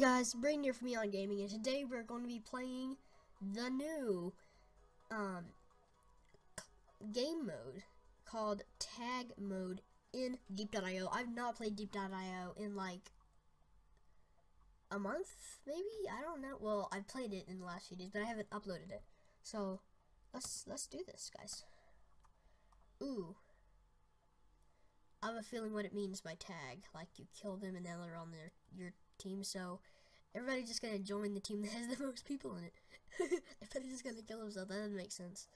guys, Braden here from Eon Gaming, and today we're going to be playing the new um, game mode called Tag Mode in Diep.io. I've not played Diep.io in like a month, maybe? I don't know. Well, I've played it in the last few days, but I haven't uploaded it. So, let's let's do this, guys. Ooh. I have a feeling what it means by tag. Like, you kill them and then they're on their your team, so everybody's just gonna join the team that has the most people in it. everybody's just gonna kill themselves. That doesn't make sense.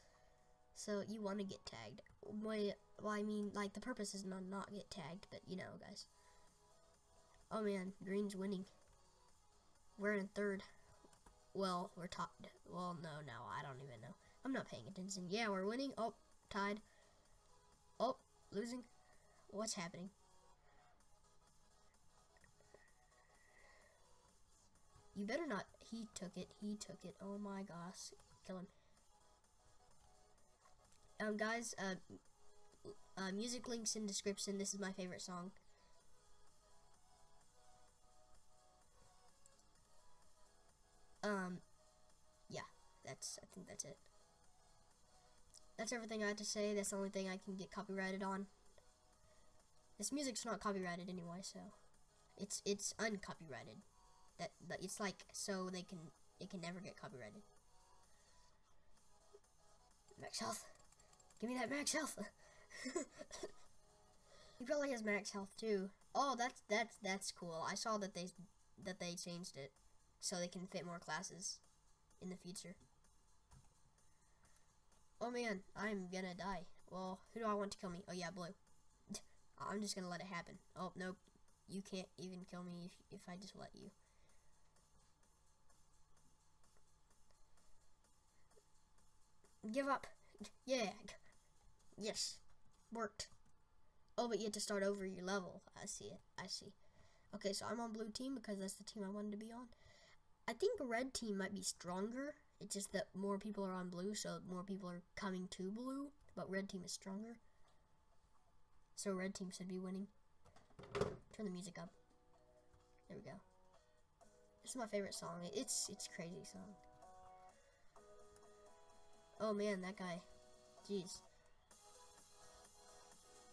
So you want to get tagged. Well, I mean, like the purpose is not not get tagged, but you know, guys. Oh man, green's winning. We're in third. Well, we're top. Well, no, no, I don't even know. I'm not paying attention. Yeah, we're winning. Oh, tied. Oh, losing. What's happening? You better not. He took it. He took it. Oh my gosh. Kill him. Um, guys, uh, uh, music links in description. This is my favorite song. Um, yeah, that's, I think that's it. That's everything I have to say. That's the only thing I can get copyrighted on. This music's not copyrighted anyway, so it's it's uncopyrighted that, that it's like so they can it can never get copyrighted. Max health. Give me that max health. he probably has max health too. Oh, that's that's that's cool. I saw that they that they changed it so they can fit more classes in the future. Oh man, I'm gonna die. Well, who do I want to kill me? Oh yeah, blue. I'm just gonna let it happen. Oh nope, you can't even kill me if, if I just let you. Give up. Yeah. Yes. Worked. Oh, but you have to start over your level. I see it. I see. Okay, so I'm on blue team because that's the team I wanted to be on. I think red team might be stronger. It's just that more people are on blue, so more people are coming to blue. But red team is stronger. So red team should be winning. Turn the music up. There we go. This is my favorite song. It's it's crazy song. Oh man, that guy. Jeez.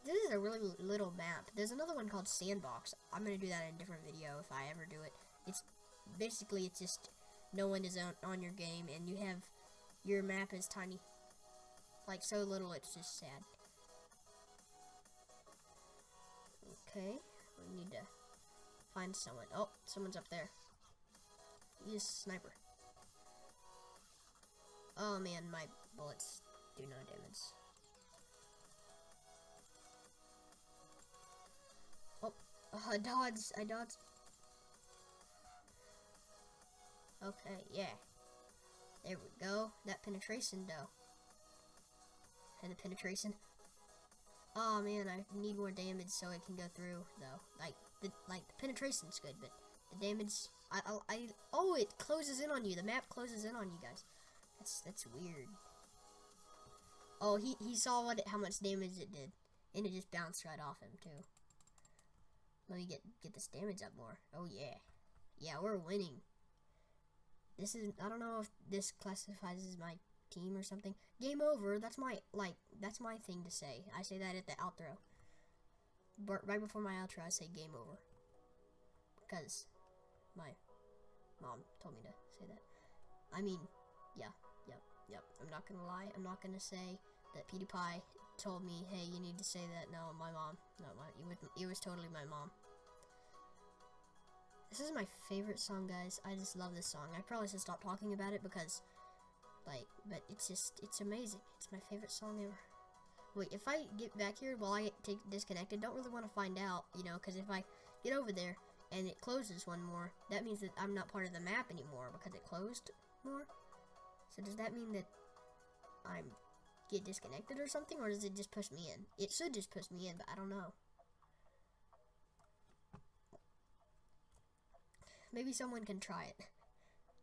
This is a really little map. There's another one called Sandbox. I'm to do that in a different video if I ever do it. It's basically, it's just no one is on, on your game and you have, your map is tiny. Like so little, it's just sad. Okay, we need to find someone. Oh, someone's up there. He's a sniper. Oh man, my bullets do no damage. Oh, uh, I dodged. I dodged. Okay, yeah. There we go. That penetration, though. And the penetration. Oh man, I need more damage so it can go through, though. Like the like the penetration's good, but the damage. I I, I oh, it closes in on you. The map closes in on you guys. That's that's weird. Oh, he he saw what how much damage it did, and it just bounced right off him too. Let me get get this damage up more. Oh yeah, yeah, we're winning. This is I don't know if this classifies as my team or something. Game over. That's my like that's my thing to say. I say that at the outro. But right before my outro, I say game over because my mom told me to say that. I mean, yeah. Yep, yep, I'm not gonna lie. I'm not gonna say that PewDiePie told me, hey, you need to say that. No, my mom. No, my, it, was, it was totally my mom. This is my favorite song, guys. I just love this song. I probably should stop talking about it because, like, but it's just, it's amazing. It's my favorite song ever. Wait, if I get back here while I get disconnected, don't really want to find out, you know, because if I get over there and it closes one more, that means that I'm not part of the map anymore because it closed more. So does that mean that I'm get disconnected or something, or does it just push me in? It should just push me in, but I don't know. Maybe someone can try it.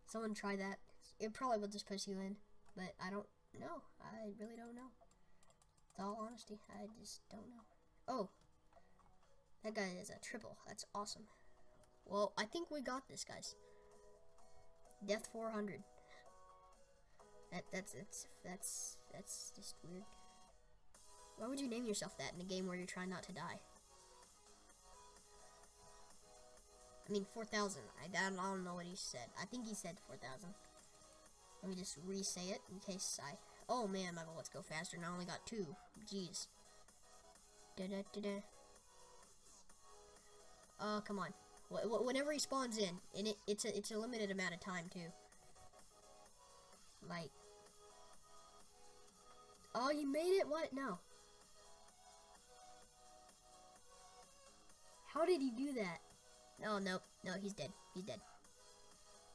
Someone try that. It probably will just push you in, but I don't know. I really don't know. With all honesty, I just don't know. Oh, that guy is a triple. That's awesome. Well, I think we got this, guys. Death 400. That that's that's that's that's just weird. Why would you name yourself that in a game where you're trying not to die? I mean, 4,000. I, I don't know what he said. I think he said 4,000. Let me just re-say it in case I... Oh man, my bullets go faster and I only got two. Jeez. Da -da -da -da. Oh, come on. Wh whenever he spawns in, and it, it's a it's a limited amount of time too. Like, oh, he made it. What? No. How did he do that? No, no, no. He's dead. He's dead.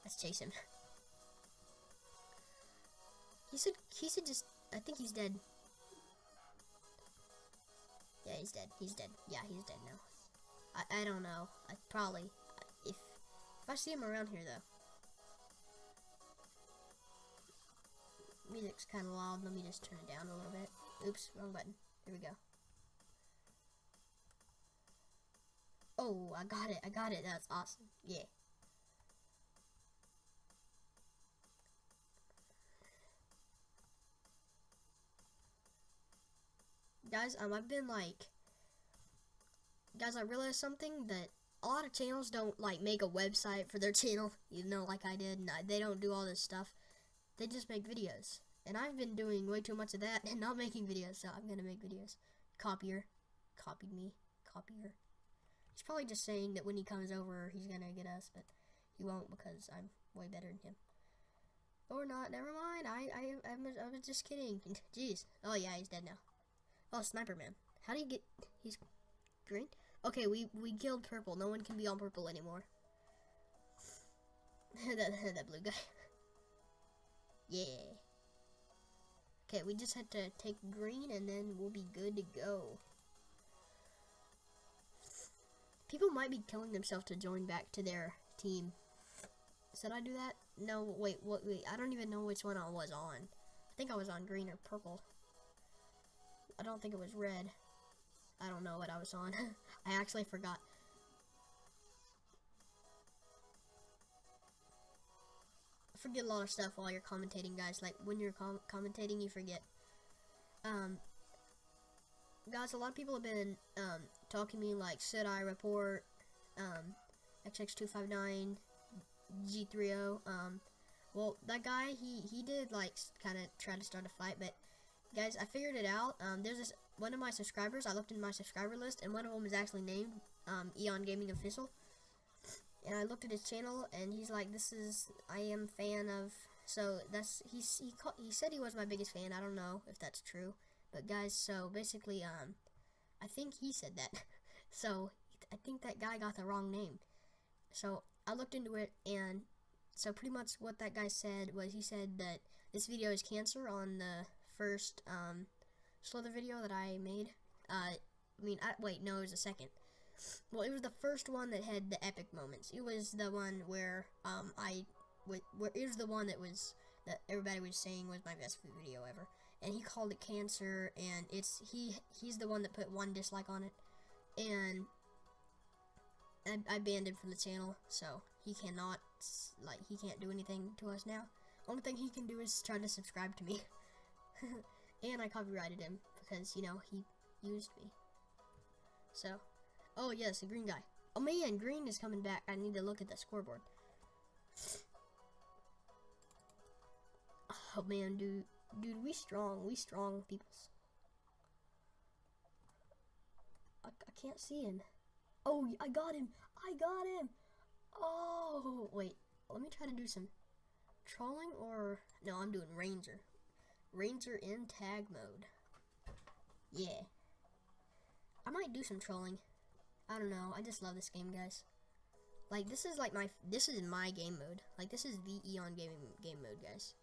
Let's chase him. He said. He said just. I think he's dead. Yeah, he's dead. He's dead. Yeah, he's dead now. I, I don't know. I probably if if I see him around here though. Music's kind of loud. Let me just turn it down a little bit. Oops, wrong button. Here we go. Oh, I got it. I got it. That's awesome. Yeah. Guys, um, I've been like guys, I realized something that a lot of channels don't like make a website for their channel, you know, like I did. And I, they don't do all this stuff. They just make videos. And I've been doing way too much of that and not making videos, so I'm gonna make videos. Copier, copied me, copier. He's probably just saying that when he comes over, he's gonna get us, but he won't because I'm way better than him. Or not, never mind. I, I, I was, I was just kidding. Jeez. Oh yeah, he's dead now. Oh, Sniper Man. How do you get, he's green? Okay, we, we killed purple. No one can be on purple anymore. that, that blue guy. Yeah. Okay, we just have to take green and then we'll be good to go. People might be killing themselves to join back to their team. Should I do that? No, wait, what, wait, I don't even know which one I was on. I think I was on green or purple. I don't think it was red. I don't know what I was on. I actually forgot. Forget a lot of stuff while you're commentating, guys. Like, when you're com commentating, you forget. Um, guys, a lot of people have been um, talking to me, like, should I report um, XX259, G30? Um, well, that guy, he, he did, like, kind of try to start a fight, but, guys, I figured it out. Um, there's this one of my subscribers, I looked in my subscriber list, and one of them is actually named um, Eon Gaming Official. And I looked at his channel, and he's like, "This is I am fan of." So that's he's he call, he said he was my biggest fan. I don't know if that's true, but guys, so basically, um, I think he said that. so I think that guy got the wrong name. So I looked into it, and so pretty much what that guy said was he said that this video is cancer on the first um, Slither video that I made. Uh, I mean, I, wait, no, it was the second. Well, it was the first one that had the epic moments. It was the one where um I, where it was the one that was that everybody was saying was my best video ever, and he called it cancer, and it's he he's the one that put one dislike on it, and I, I banned him from the channel, so he cannot like he can't do anything to us now. Only thing he can do is try to subscribe to me. And I copyrighted him because, you know, he used me. So, oh yes, a green guy. Oh man, green is coming back. I need to look at the scoreboard. Oh man, dude, dude, we strong. We strong peoples. I, I can't see him. Oh, I got him. I got him. Oh, wait. Let me try to do some trolling or no, I'm doing ranger. Ranger in tag mode. Yeah. I might do some trolling. I don't know. I just love this game, guys. Like, this is like my, this is my game mode. Like, this is the Eon gaming game mode, guys.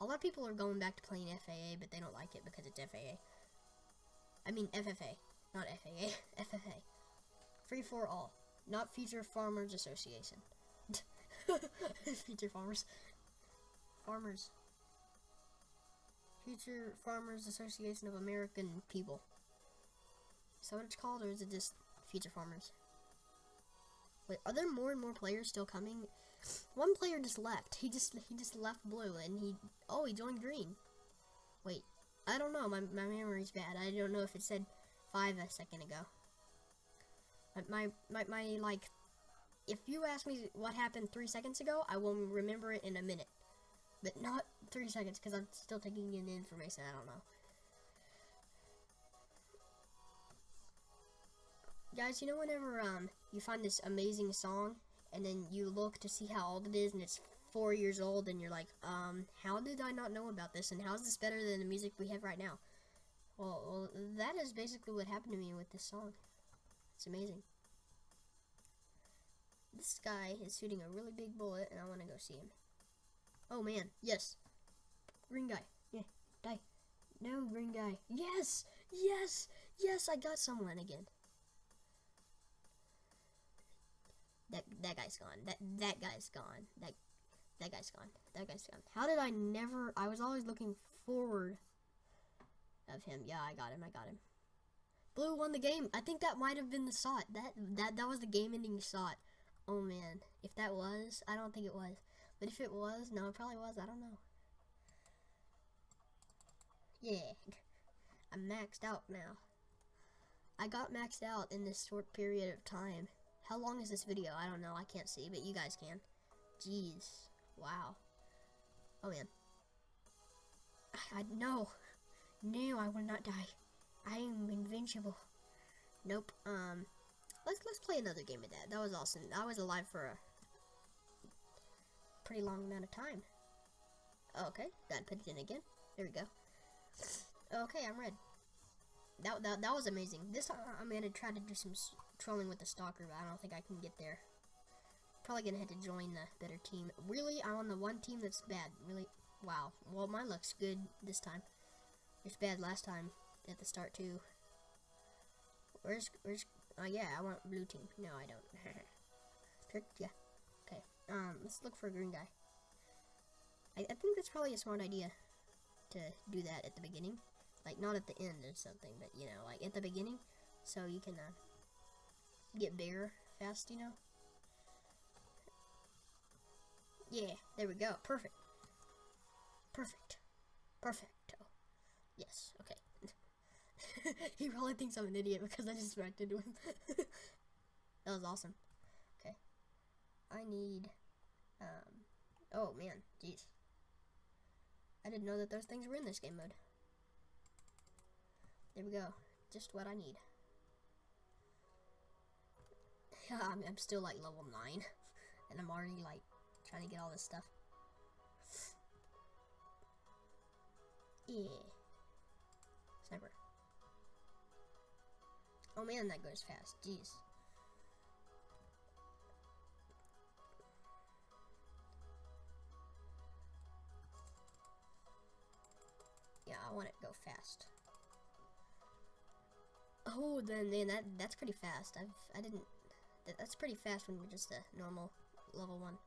A lot of people are going back to playing FAA, but they don't like it because it's FAA. I mean, FFA. Not FAA. FFA. Free for all. Not Future Farmers Association. Future Farmers. Farmers. Future Farmers Association of American People. Is that what it's called, or is it just Future Farmers? Wait, are there more and more players still coming? One player just left. He just he just left blue and he oh he joined green. Wait, I don't know. My my memory's bad. I don't know if it said five a second ago. My my my, my like if you ask me what happened three seconds ago, I will remember it in a minute. But not three seconds because I'm still taking in information. I don't know. Guys, you know whenever um you find this amazing song and then you look to see how old it is and it's four years old and you're like, um, how did I not know about this and how is this better than the music we have right now? Well, well, that is basically what happened to me with this song. It's amazing. This guy is shooting a really big bullet and I want to go see him. Oh man, yes. Green guy. Yeah, die. No, green guy. Yes! Yes! Yes, I got someone again. That that guy's gone. That that guy's gone. That that guy's gone. That guy's gone. How did I never I was always looking forward of him. Yeah, I got him. I got him. Blue won the game. I think that might have been the shot. That that that was the game ending shot. Oh man. If that was, I don't think it was. But if it was, no, it probably was. I don't know. Yeah. I'm maxed out now. I got maxed out in this short period of time. How long is this video? I don't know. I can't see, but you guys can. Jeez. Wow. Oh, man. I, I no. No, I will not die. I am invincible. Nope. Um, let's let's play another game of that. That was awesome. I was alive for a pretty long amount of time. Okay, gotta put it in again. There we go. Okay, I'm red. That, that, that was amazing. This I'm gonna try to do some trolling with the stalker, but I don't think I can get there. Probably gonna have to join the better team. Really, I'm on the one team that's bad. Really, wow. Well, mine looks good this time. It's bad last time at the start too. Where's where's? Oh yeah, I want blue team. No, I don't. Trick, yeah. Okay. Um, let's look for a green guy. I, I think that's probably a smart idea to do that at the beginning. Like, not at the end or something, but, you know, like, at the beginning, so you can, uh, get bigger fast, you know? Yeah, there we go. Perfect. Perfect. Perfecto. Yes, okay. he probably thinks I'm an idiot because I just reacted to him. that was awesome. Okay. I need, um, oh man, jeez. I didn't know that those things were in this game mode. There we go. Just what I need. I'm, I'm still like level 9. And I'm already like trying to get all this stuff. Yeah. Sniper. Oh man, that goes fast. Jeez. Yeah, I want it to go fast. Oh, then, then that that's pretty fast. I've I didn't. That, that's pretty fast when you're just a normal level one.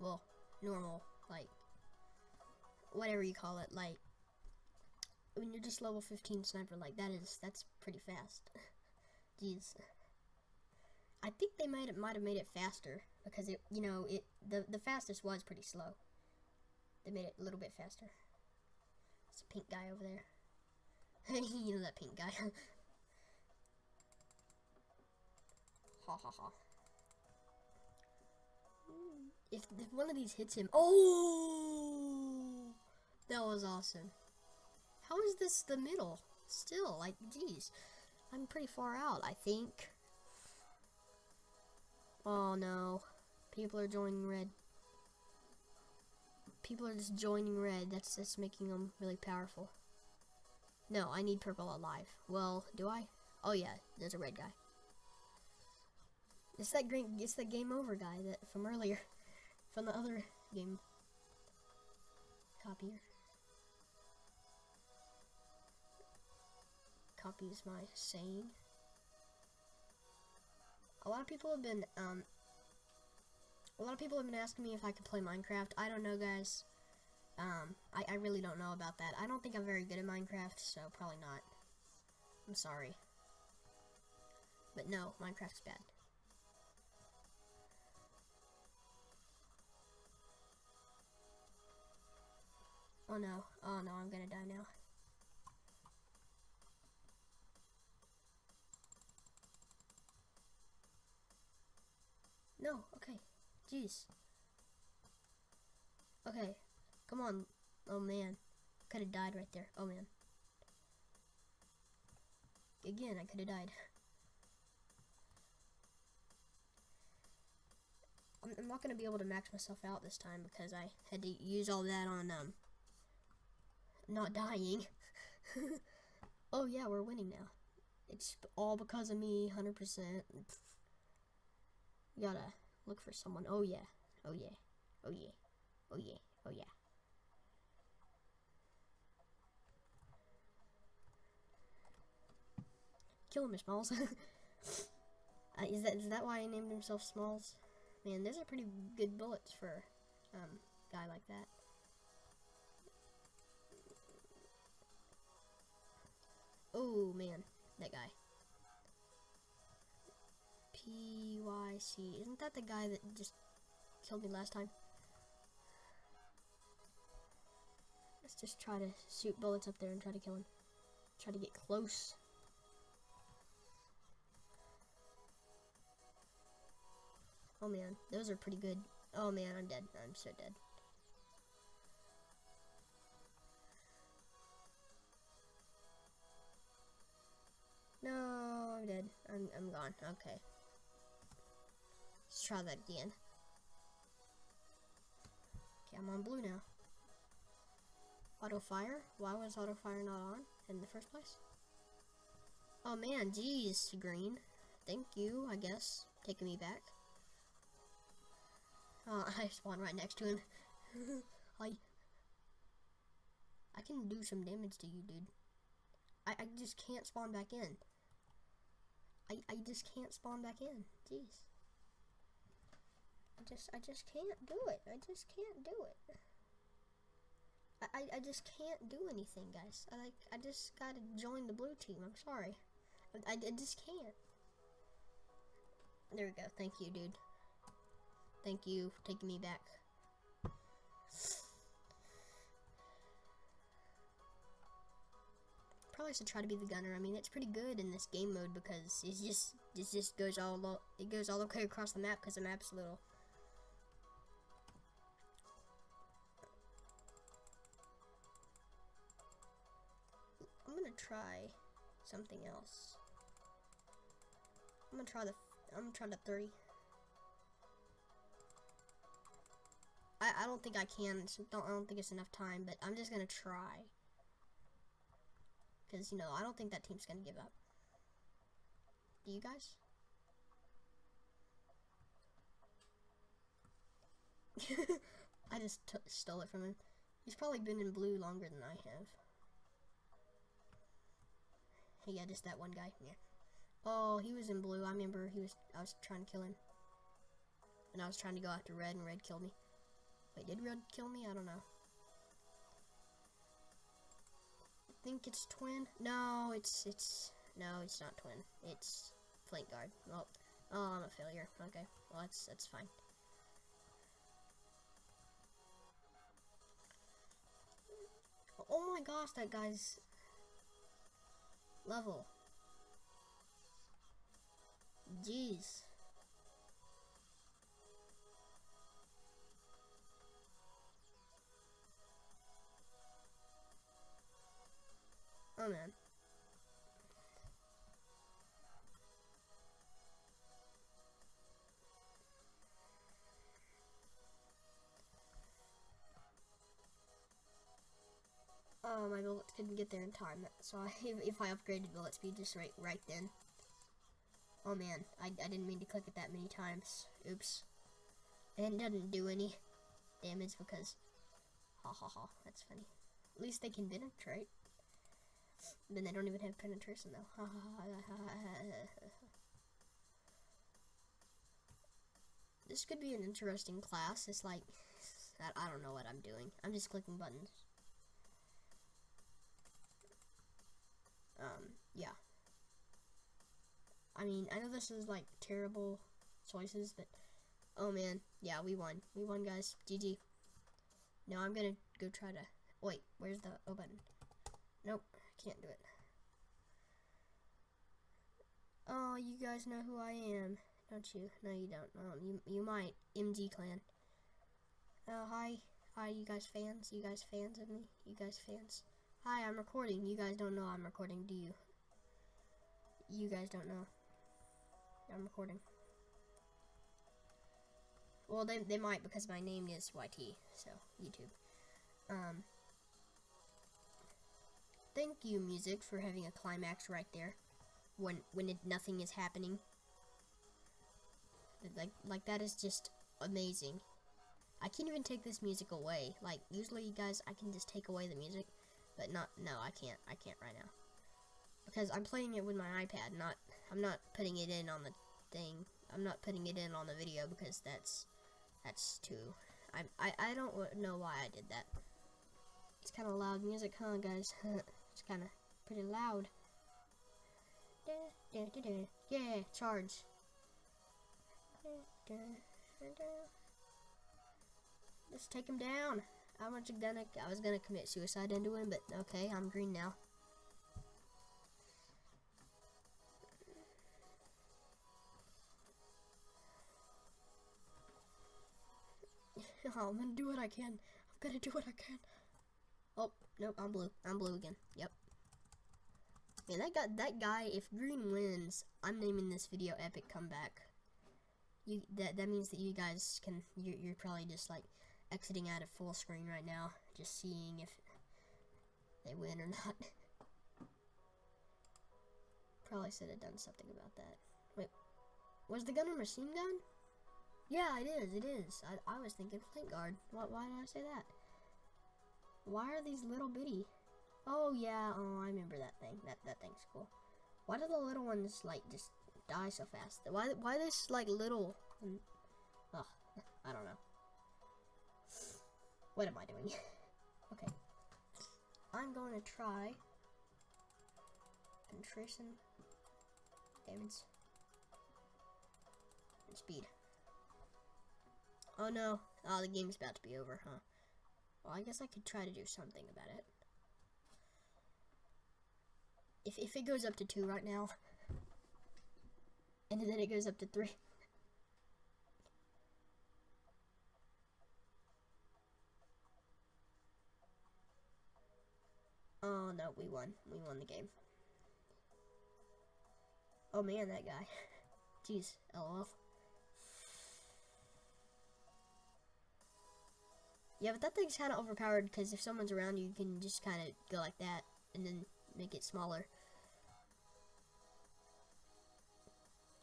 Well, normal like whatever you call it. Like when you're just level 15 sniper, like that is that's pretty fast. Jeez. I think they might might have made it faster because it you know it the the fastest was pretty slow. They made it a little bit faster. It's a pink guy over there. you know that pink guy. Ha ha ha. Mm. If, if one of these hits him, oh, that was awesome. How is this the middle? Still, like, geez, I'm pretty far out, I think. Oh no, people are joining red. People are just joining red. That's just making them really powerful. No, I need purple alive. Well, do I? Oh yeah, there's a red guy. It's that green. It's game over guy that from earlier, from the other game. Copier. Copies my saying. A lot of people have been um. A lot of people have been asking me if I could play Minecraft. I don't know, guys. Um, I, I really don't know about that. I don't think I'm very good at Minecraft, so probably not. I'm sorry. But no, Minecraft's bad. Oh no. Oh no, I'm gonna die now. No, okay. Jeez. Okay. Come on. Oh man. Could have died right there. Oh man. Again, I could have died. I'm, not going to be able to max myself out this time because I had to use all that on, um, not dying. oh yeah, we're winning now. It's all because of me, 100%. gotta look for someone. Oh yeah. Oh yeah. Oh yeah. Oh yeah. Oh yeah. Kill him, Smalls. uh, is that is that why he named himself Smalls? Man, those are pretty good bullets for um guy like that. Oh man, that guy. PYC. Isn't that the guy that just killed me last time? Let's just try to shoot bullets up there and try to kill him. Try to get close. Oh man, those are pretty good. Oh man, I'm dead. I'm so dead. No, I'm dead. I'm, I'm gone. Okay. Let's try that again. Okay, I'm on blue now. Auto fire? Why was auto fire not on in the first place? Oh man, geez, green. Thank you, I guess, taking me back. Oh, I spawned right next to him. I, I can do some damage to you, dude. I, I just can't spawn back in. I, I just can't spawn back in. Jeez. I just I just can't do it. I just can't do it. I, I, I just can't do anything, guys. I like I just gotta join the blue team. I'm sorry. I, I, I just can't. There we go. Thank you, dude. Thank you for taking me back. Probably should try to be the gunner. I mean, it's pretty good in this game mode because it just it just goes all it goes all the way across the map because the map's little. I'm gonna try something else. I'm gonna try the I'm gonna try the three. I, I don't think I can. I don't think it's enough time, but I'm just to try. Because, you know, I don't think that team's going to give up. Do you guys? I just stole it from him. He's probably been in blue longer than I have. Yeah, just that one guy. Yeah. Oh, he was in blue. I remember he was. I was trying to kill him, and I was trying to go after red, and red killed me. Wait, did Red kill me? I don't know. Think it's twin. No, it's it's no, it's not twin. It's flank guard. Oh, oh, I'm a failure. Okay, well that's that's fine. Oh my gosh, that guy's level. Jeez. Oh man. Oh, my bullets couldn't get there in time, so I, if, I upgraded bullet speed just right right then. Oh man, I, I didn't mean to click it that many times. Oops. And it doesn't do any damage because... Ha ha ha, that's funny. At least they can penetrate. Then they don't even have penetration though. this could be an interesting class. It's like, I don't know what I'm doing. I'm just clicking buttons. Um, yeah. I mean, I know this is like terrible choices, but oh man, yeah, we won. We won, guys. GG. Now I'm gonna go try to Wait, where's the O button? Nope, can't do it. Oh, you guys know who I am, don't you? No, you don't. Um, you you might. MG Clan. Oh, hi, hi, you guys fans? You guys fans of me? You guys fans? Hi, I'm recording. You guys don't know I'm recording, do you? You guys don't know. I'm recording. Well, they, they might because my name is YT, so YouTube. Um, thank you, music, for having a climax right there when when it, nothing is happening. Like like that is just amazing. I can't even take this music away. Like usually, you guys, I can just take away the music, but not no, I can't. I can't right now because I'm playing it with my iPad. Not I'm not putting it in on the thing. I'm not putting it in on the video because that's that's too. I I I don't know why I did that. It's kind of loud music, huh, guys? it's kind of pretty loud. Yeah, charge. Just take him down. I was gonna, I was gonna commit suicide into him, but okay, I'm green now. I'm gonna do what I can. I'm gonna do what I can. Oh, nope, I'm blue. I'm blue again. Yep. Man, that guy, that guy, if green wins, I'm naming this video Epic Comeback. You, that, that means that you guys can, you're, you're probably just like exiting out of full screen right now, just seeing if they win or not. probably should have done something about that. Wait, was the gun a machine gun? Yeah, it is, it is. I, I was thinking flint guard. Why, why did I say that? Why are these little bitty? Oh, yeah, oh, I remember that thing. That, that thing's cool. Why do the little ones, like, just die so fast? Why, why this, like, little... Oh, I don't know. What am I doing? okay. I'm going to try penetration, damage, and speed. Oh no. Oh, the game's about to be over, huh? Well, I guess I could try to do something about it. If, if it goes up to 2 right now, and then it goes up to 3. Oh no, we won. We won the game. Oh man, that guy. Jeez, lol. Yeah, but that thing's kind of overpowered because if someone's around you, you can just kind of go like that and then make it smaller.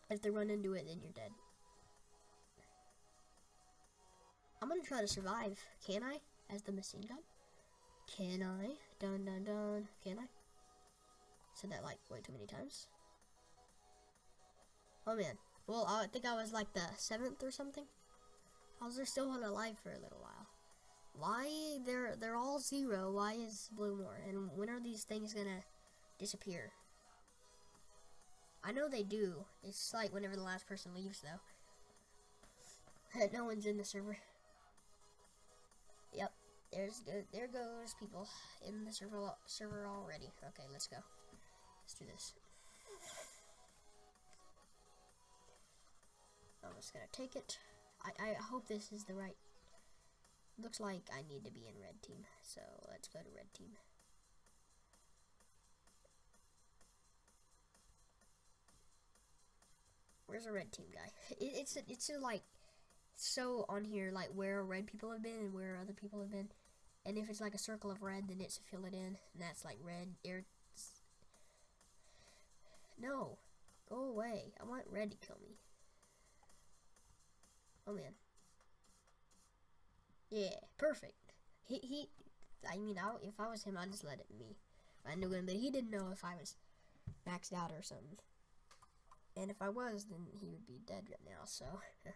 If they run into it, then you're dead. I'm gonna try to survive. Can I? As the machine gun? Can I? Dun dun dun. Can I? Said that like way too many times. Oh man. Well, I think I was like the seventh or something. I was still one alive for a little while. Why they're they're all zero? Why is blue more? And when are these things gonna disappear? I know they do. It's like whenever the last person leaves, though. no one's in the server. Yep, there's there goes people in the server server already. Okay, let's go. Let's do this. I'm just gonna take it. I I hope this is the right Looks like I need to be in red team, so let's go to red team. Where's a red team guy? It, it's it's a, like so on here like where red people have been and where other people have been, and if it's like a circle of red, then it's fill it in, and that's like red. There. No, go away. I want red to kill me. Oh man. Yeah, perfect. He, he I mean, I, if I was him, I'd just let it be. I knew him, but he didn't know if I was maxed out or something. And if I was, then he would be dead right now, so.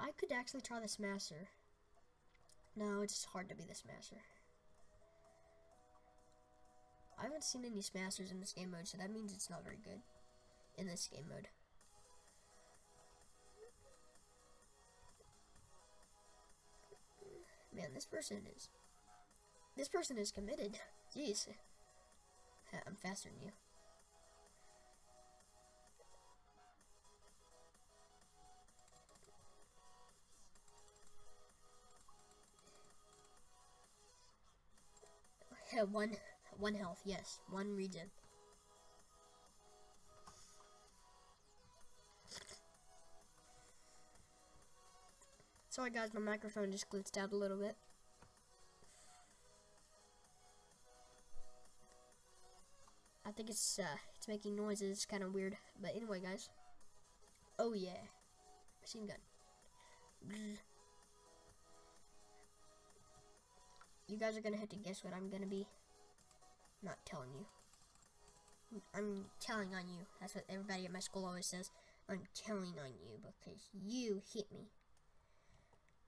I could actually try the Smasher. No, it's hard to be the Smasher. I haven't seen any Smashers in this game mode, so that means it's not very good in this game mode. Man, this person is... This person is committed. Jeez. I'm faster than you. one, one health, yes. One regen. Sorry guys, my microphone just glitched out a little bit. I think it's uh, it's making noises, it's kind of weird. But anyway, guys. Oh yeah, machine gun. You guys are gonna have to guess what I'm gonna be. I'm not telling you. I'm telling on you. That's what everybody at my school always says. I'm telling on you because you hit me.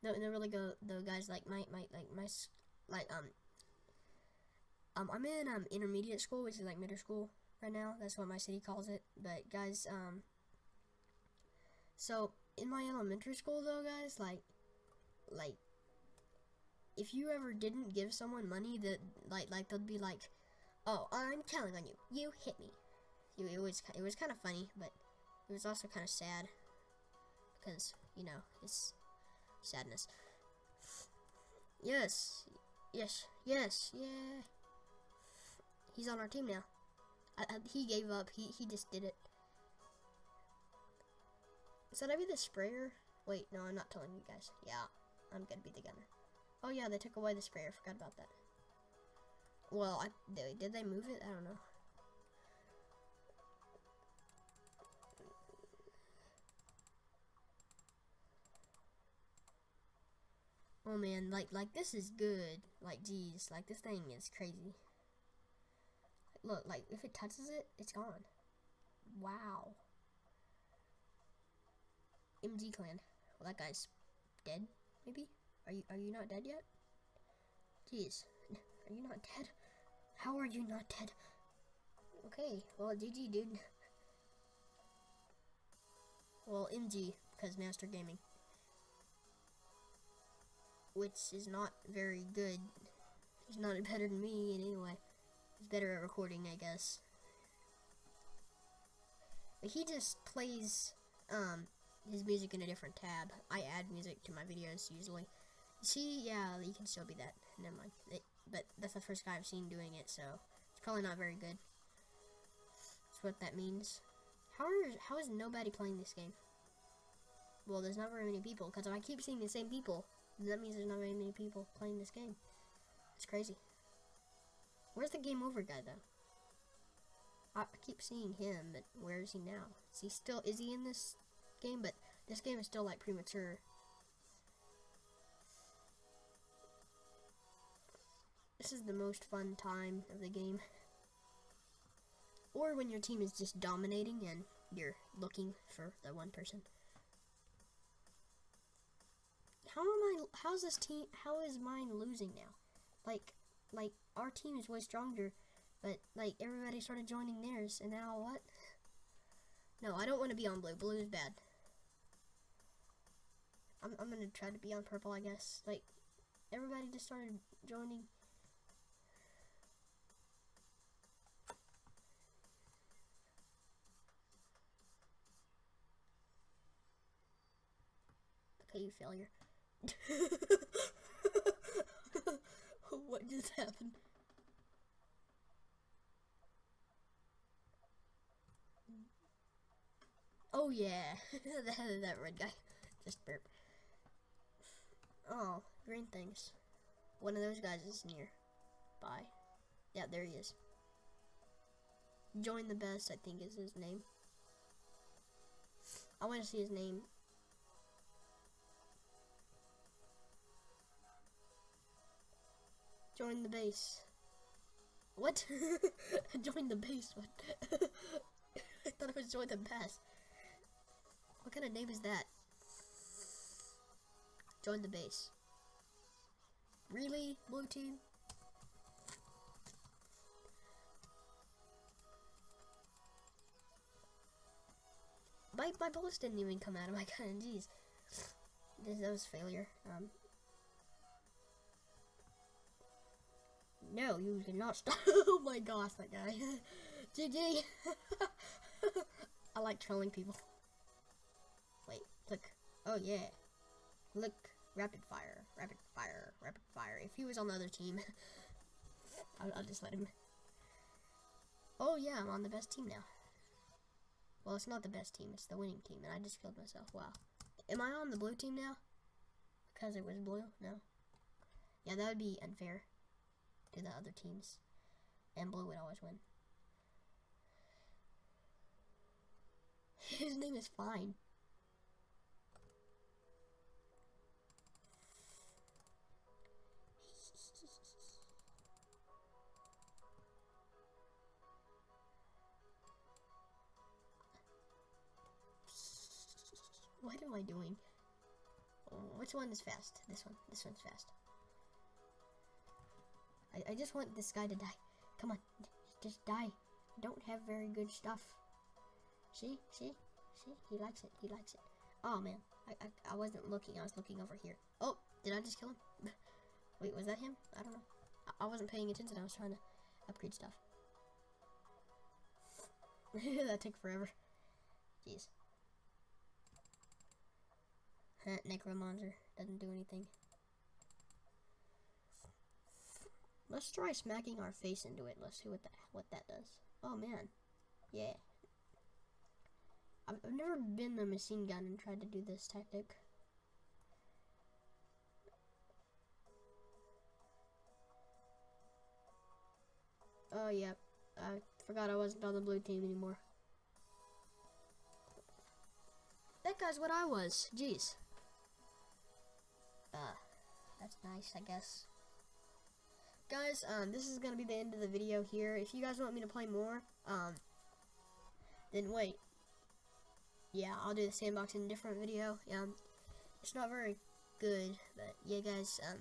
No, no, really go. The guys like my my like my like um um I'm in um intermediate school, which is like middle school right now. That's what my city calls it. But guys, um, so in my elementary school though, guys, like like if you ever didn't give someone money that like like they'd be like, "Oh, I'm telling on you. You hit me." It, was it was kind of funny, but it was also kind of sad because you know it's sadness. Yes, yes, yes, yeah. He's on our team now. I, I, he gave up. He he just did it. Should I be the sprayer? Wait, no, I'm not telling you guys. Yeah, I'm gonna be the gunner. Oh yeah, they took away the sprayer. Forgot about that. Well, I, did, did they move it? I don't know. Oh man, like like this is good. Like geez, like this thing is crazy. Look, like if it touches it, it's gone. Wow. MG clan. Well, that guy's dead, maybe. Are you are you not dead yet? Jeez, are you not dead? How are you not dead? Okay, well, GG, dude. Well, MG, because Master Gaming. Which is not very good. He's not better than me in any way. He's better at recording, I guess. But he just plays um, his music in a different tab. I add music to my videos usually. See, yeah, you can still be that. Never mind. It, but that's the first guy I've seen doing it, so it's probably not very good. That's what that means. How are how is nobody playing this game? Well, there's not very many people, because I keep seeing the same people, that means there's not very many people playing this game. It's crazy. Where's the game over guy, though? I, keep seeing him, but where is he now? Is he still, is he in this game? But this game is still, like, premature. This is the most fun time of the game. Or when your team is just dominating and you're looking for the one person. How am I, how's this team, how is mine losing now? Like, like, our team is way stronger, but, like, everybody started joining theirs, and now what? No, I don't want to be on blue. Blue is bad. I'm, I'm gonna try to be on purple, I guess. Like, everybody just started joining Okay, you failure. what just happened? Oh yeah, that, that red guy. Just burp. Oh, green things. One of those guys is near. Bye. Yeah, there he is. Join the best, I think is his name. I want to see his name Join the base. What? join the base. What? I thought it was join the base. What kind of name is that? Join the base. Really, blue team? My, my bullets didn't even come out of my gun, jeez. That was failure. Um, No, you cannot stop. oh my gosh, that guy. GG. I like trolling people. Wait, click. Oh yeah. Look, rapid fire, rapid fire, rapid fire. If he was on the other team, I'll, I'll just let him. Oh yeah, I'm on the best team now. Well, it's not the best team, it's the winning team, and I just killed myself. Wow. Am I on the blue team now? Because it was blue? No. Yeah, that would be unfair to the other teams. And blue would always win. His name is Fine. what am I doing? Which one is fast? This one. This one's fast. I, I just want this guy to die. Come on. Just die. I don't have very good stuff. See? See? See? He likes it. He likes it. Oh, man. I, I, I wasn't looking. I was looking over here. Oh, did I just kill him? Wait, was that him? I don't know. I, I wasn't paying attention. I was trying to upgrade stuff. that took forever. Jeez. Necromancer doesn't do anything. Let's try smacking our face into it. Let's see what that what that does. Oh man, yeah. I've, I've never been a machine gun and tried to do this tactic. Oh yeah, I forgot I wasn't on the blue team anymore. That guy's what I was. Jeez. Uh, that's nice, I guess. Guys, um, this is going to be the end of the video here. If you guys want me to play more, um, then wait. Yeah, I'll do the sandbox in a different video. Um, it's not very good, but yeah, guys, um,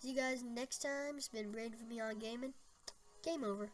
see you guys next time. It's been Braden from Beyond Gaming. Game over.